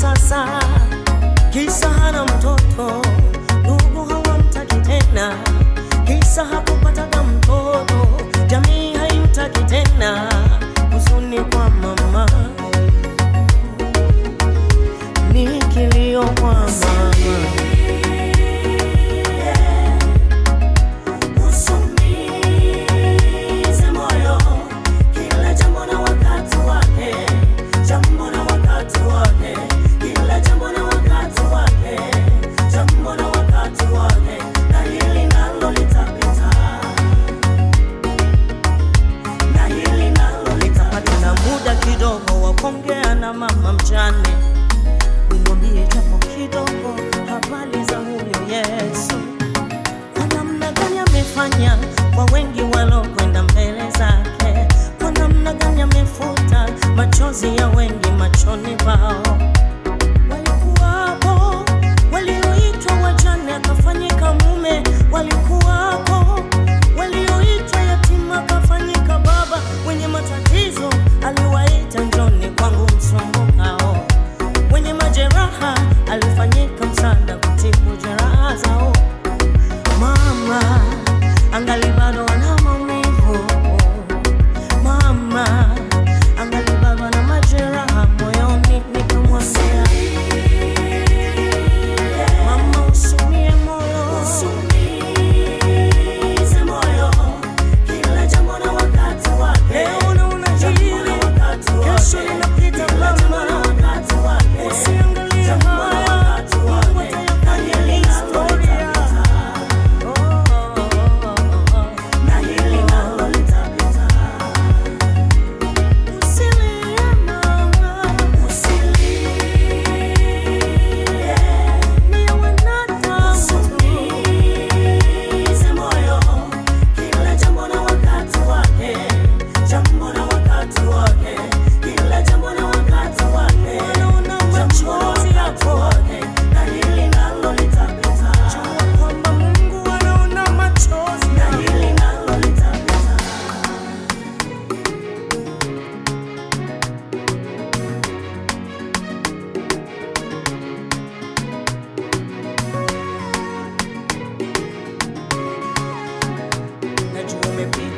sasa, kisa hana mtoto, ndugu hawamtaki tena, kisa hapo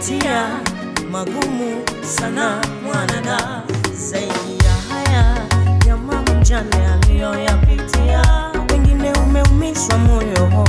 kupitia magumu sana mwanada, zaidi ya haya ya mama mjane aliyoyapitia, wengine umeumizwa moyo.